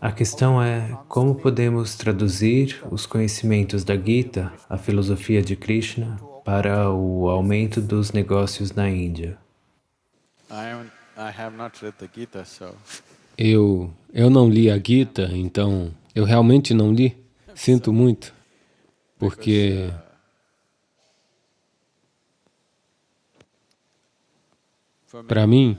A questão é como podemos traduzir os conhecimentos da Gita, a filosofia de Krishna, para o aumento dos negócios na Índia. Eu, eu não li a Gita, então eu realmente não li. Sinto muito, porque para mim,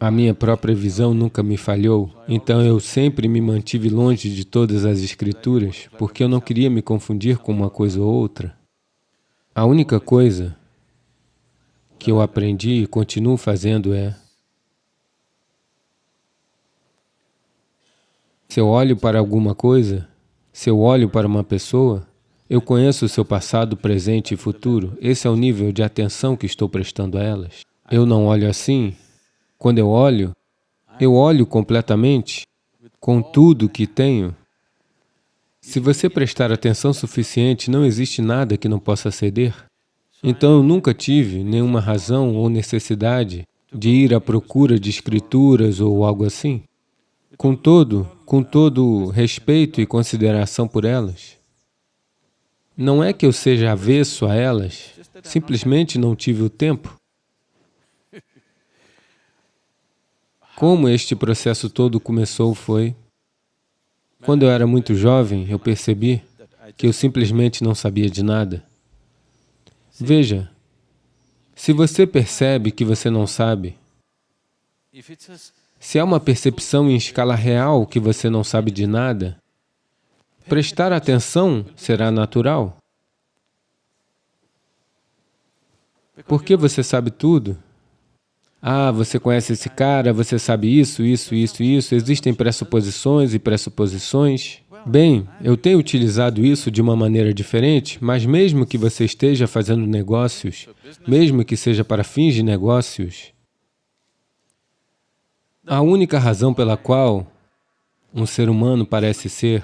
A minha própria visão nunca me falhou, então eu sempre me mantive longe de todas as escrituras, porque eu não queria me confundir com uma coisa ou outra. A única coisa que eu aprendi e continuo fazendo é se eu olho para alguma coisa, se eu olho para uma pessoa, eu conheço o seu passado, presente e futuro. Esse é o nível de atenção que estou prestando a elas. Eu não olho assim, quando eu olho, eu olho completamente, com tudo que tenho. Se você prestar atenção suficiente, não existe nada que não possa ceder. Então eu nunca tive nenhuma razão ou necessidade de ir à procura de escrituras ou algo assim. Com todo, com todo respeito e consideração por elas. Não é que eu seja avesso a elas, simplesmente não tive o tempo. Como este processo todo começou foi... Quando eu era muito jovem, eu percebi que eu simplesmente não sabia de nada. Veja, se você percebe que você não sabe, se há uma percepção em escala real que você não sabe de nada, prestar atenção será natural. Porque você sabe tudo, ah, você conhece esse cara, você sabe isso, isso, isso, isso, existem pressuposições e pressuposições. Bem, eu tenho utilizado isso de uma maneira diferente, mas mesmo que você esteja fazendo negócios, mesmo que seja para fins de negócios, a única razão pela qual um ser humano parece ser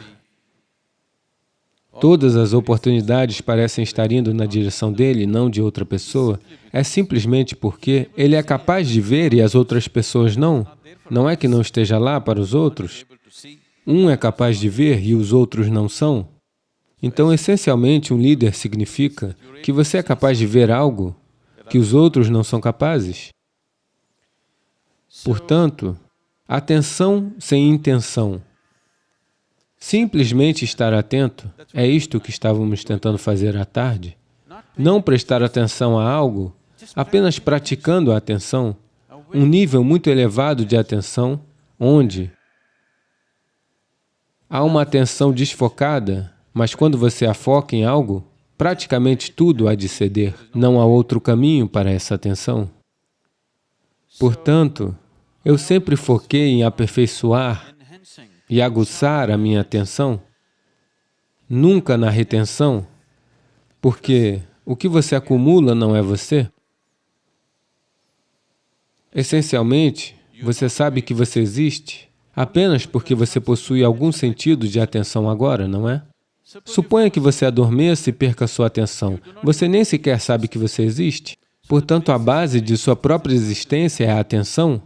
todas as oportunidades parecem estar indo na direção dele, não de outra pessoa, é simplesmente porque ele é capaz de ver e as outras pessoas não. Não é que não esteja lá para os outros. Um é capaz de ver e os outros não são. Então, essencialmente, um líder significa que você é capaz de ver algo que os outros não são capazes. Portanto, atenção sem intenção Simplesmente estar atento, é isto que estávamos tentando fazer à tarde. Não prestar atenção a algo, apenas praticando a atenção, um nível muito elevado de atenção, onde? Há uma atenção desfocada, mas quando você a foca em algo, praticamente tudo há de ceder, não há outro caminho para essa atenção. Portanto, eu sempre foquei em aperfeiçoar e aguçar a minha atenção, nunca na retenção, porque o que você acumula não é você. Essencialmente, você sabe que você existe apenas porque você possui algum sentido de atenção agora, não é? Suponha que você adormeça e perca sua atenção. Você nem sequer sabe que você existe. Portanto, a base de sua própria existência é a atenção.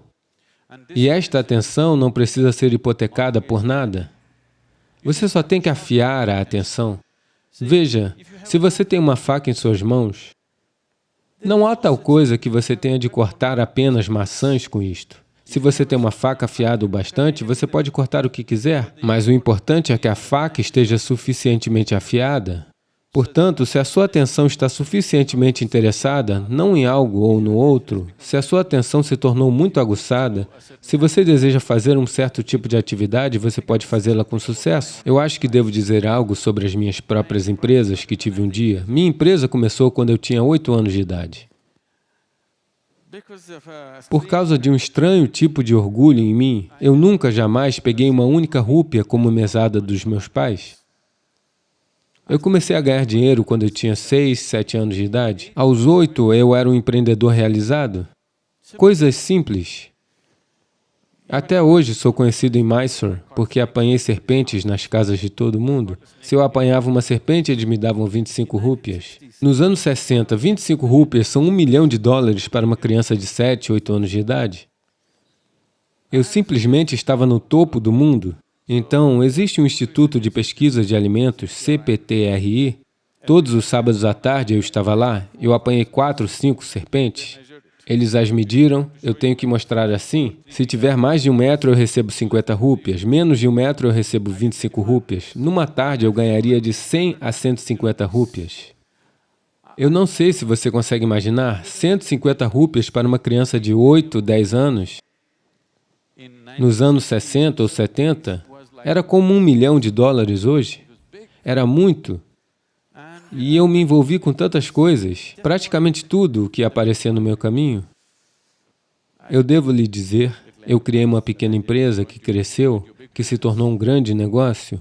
E esta atenção não precisa ser hipotecada por nada. Você só tem que afiar a atenção. Veja, se você tem uma faca em suas mãos, não há tal coisa que você tenha de cortar apenas maçãs com isto. Se você tem uma faca afiada o bastante, você pode cortar o que quiser, mas o importante é que a faca esteja suficientemente afiada Portanto, se a sua atenção está suficientemente interessada, não em algo ou no outro, se a sua atenção se tornou muito aguçada, se você deseja fazer um certo tipo de atividade, você pode fazê-la com sucesso. Eu acho que devo dizer algo sobre as minhas próprias empresas que tive um dia. Minha empresa começou quando eu tinha oito anos de idade. Por causa de um estranho tipo de orgulho em mim, eu nunca jamais peguei uma única rúpia como mesada dos meus pais. Eu comecei a ganhar dinheiro quando eu tinha 6, 7 anos de idade. Aos 8, eu era um empreendedor realizado. Coisas simples. Até hoje sou conhecido em Mysore porque apanhei serpentes nas casas de todo mundo. Se eu apanhava uma serpente, eles me davam 25 rúpias. Nos anos 60, 25 rúpias são um milhão de dólares para uma criança de 7, 8 anos de idade. Eu simplesmente estava no topo do mundo. Então, existe um Instituto de Pesquisa de Alimentos, CPTRI. Todos os sábados à tarde eu estava lá, eu apanhei quatro, cinco serpentes. Eles as mediram, eu tenho que mostrar assim. Se tiver mais de um metro, eu recebo 50 rúpias. Menos de um metro, eu recebo 25 rúpias. Numa tarde, eu ganharia de 100 a 150 rúpias. Eu não sei se você consegue imaginar 150 rúpias para uma criança de 8, 10 anos. Nos anos 60 ou 70, era como um milhão de dólares hoje. Era muito. E eu me envolvi com tantas coisas, praticamente tudo o que aparecia no meu caminho. Eu devo lhe dizer, eu criei uma pequena empresa que cresceu, que se tornou um grande negócio.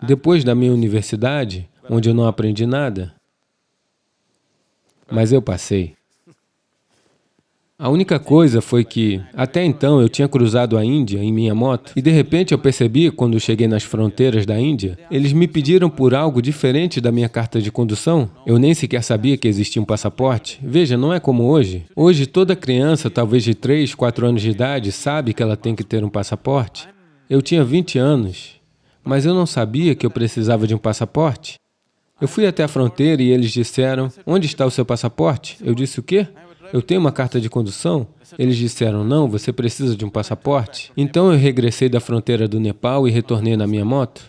Depois da minha universidade, onde eu não aprendi nada, mas eu passei. A única coisa foi que, até então, eu tinha cruzado a Índia em minha moto e, de repente, eu percebi, quando cheguei nas fronteiras da Índia, eles me pediram por algo diferente da minha carta de condução. Eu nem sequer sabia que existia um passaporte. Veja, não é como hoje. Hoje, toda criança, talvez de 3, 4 anos de idade, sabe que ela tem que ter um passaporte. Eu tinha 20 anos, mas eu não sabia que eu precisava de um passaporte. Eu fui até a fronteira e eles disseram, onde está o seu passaporte? Eu disse, o quê? Eu tenho uma carta de condução? Eles disseram, não, você precisa de um passaporte. Então eu regressei da fronteira do Nepal e retornei na minha moto.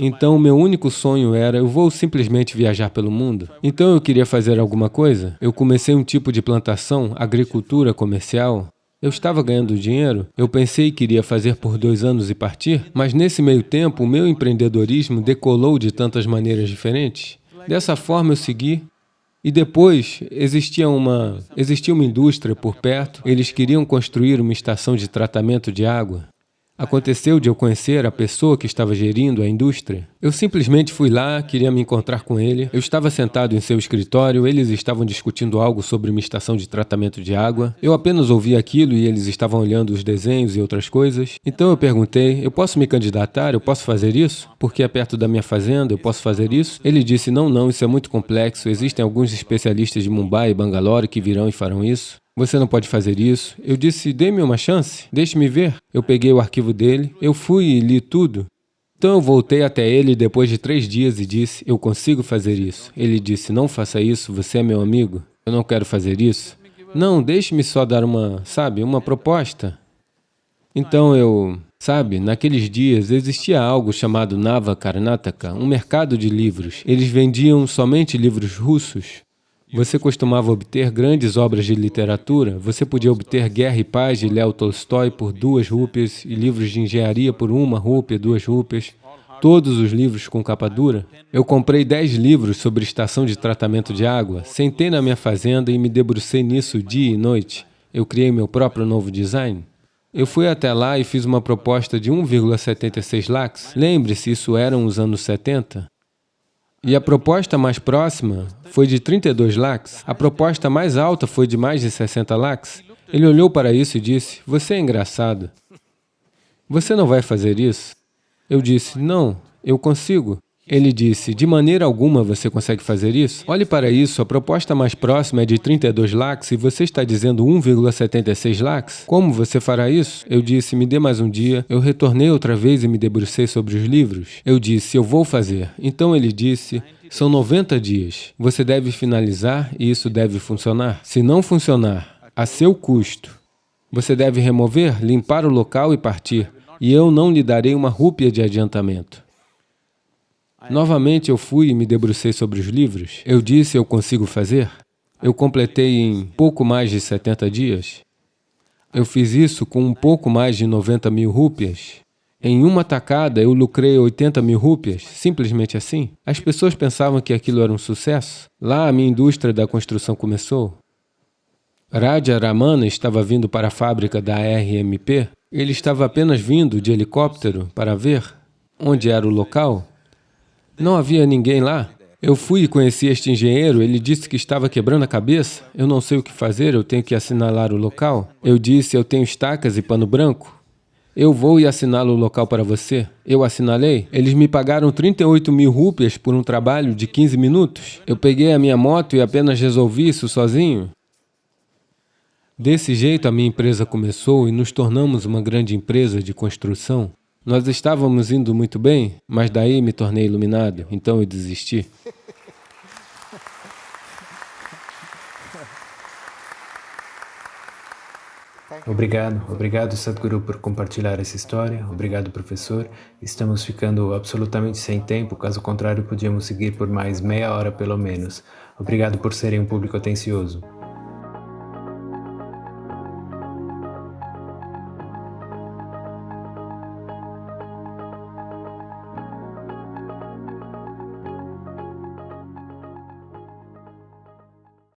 Então o meu único sonho era, eu vou simplesmente viajar pelo mundo. Então eu queria fazer alguma coisa. Eu comecei um tipo de plantação, agricultura comercial. Eu estava ganhando dinheiro, eu pensei que iria fazer por dois anos e partir, mas nesse meio tempo o meu empreendedorismo decolou de tantas maneiras diferentes. Dessa forma eu segui, e depois existia uma, existia uma indústria por perto, eles queriam construir uma estação de tratamento de água. Aconteceu de eu conhecer a pessoa que estava gerindo a indústria. Eu simplesmente fui lá, queria me encontrar com ele. Eu estava sentado em seu escritório, eles estavam discutindo algo sobre uma estação de tratamento de água. Eu apenas ouvi aquilo e eles estavam olhando os desenhos e outras coisas. Então eu perguntei, eu posso me candidatar? Eu posso fazer isso? Porque é perto da minha fazenda, eu posso fazer isso? Ele disse, não, não, isso é muito complexo. Existem alguns especialistas de Mumbai e Bangalore que virão e farão isso. Você não pode fazer isso. Eu disse, dê-me uma chance, deixe-me ver. Eu peguei o arquivo dele, eu fui e li tudo. Então eu voltei até ele depois de três dias e disse, eu consigo fazer isso. Ele disse, não faça isso, você é meu amigo, eu não quero fazer isso. Não, deixe-me só dar uma, sabe, uma proposta. Então eu, sabe, naqueles dias existia algo chamado Nava Karnataka, um mercado de livros. Eles vendiam somente livros russos. Você costumava obter grandes obras de literatura, você podia obter Guerra e Paz de Léo Tolstói por duas rúpias e livros de engenharia por uma rúpia, duas rúpias, todos os livros com capa dura. Eu comprei dez livros sobre estação de tratamento de água, sentei na minha fazenda e me debrucei nisso dia e noite. Eu criei meu próprio novo design. Eu fui até lá e fiz uma proposta de 1,76 lakhs. Lembre-se, isso eram os anos 70. E a proposta mais próxima foi de 32 lakhs, a proposta mais alta foi de mais de 60 lakhs. Ele olhou para isso e disse, você é engraçado. Você não vai fazer isso? Eu disse, não, eu consigo. Ele disse, de maneira alguma você consegue fazer isso? Olhe para isso, a proposta mais próxima é de 32 lakhs e você está dizendo 1,76 lakhs? Como você fará isso? Eu disse, me dê mais um dia. Eu retornei outra vez e me debrucei sobre os livros. Eu disse, eu vou fazer. Então ele disse, são 90 dias. Você deve finalizar e isso deve funcionar. Se não funcionar, a seu custo, você deve remover, limpar o local e partir. E eu não lhe darei uma rúpia de adiantamento. Novamente eu fui e me debrucei sobre os livros. Eu disse, eu consigo fazer. Eu completei em pouco mais de 70 dias. Eu fiz isso com um pouco mais de 90 mil rúpias. Em uma tacada, eu lucrei 80 mil rúpias, simplesmente assim. As pessoas pensavam que aquilo era um sucesso. Lá, a minha indústria da construção começou. Raja Ramana estava vindo para a fábrica da RMP. Ele estava apenas vindo de helicóptero para ver onde era o local não havia ninguém lá. Eu fui e conheci este engenheiro, ele disse que estava quebrando a cabeça. Eu não sei o que fazer, eu tenho que assinalar o local. Eu disse, eu tenho estacas e pano branco. Eu vou e assinalo o local para você. Eu assinalei. Eles me pagaram 38 mil rúpias por um trabalho de 15 minutos. Eu peguei a minha moto e apenas resolvi isso sozinho. Desse jeito, a minha empresa começou e nos tornamos uma grande empresa de construção. Nós estávamos indo muito bem, mas daí me tornei iluminado, então eu desisti. Obrigado, obrigado Sadhguru por compartilhar essa história, obrigado professor. Estamos ficando absolutamente sem tempo, caso contrário podíamos seguir por mais meia hora pelo menos. Obrigado por serem um público atencioso.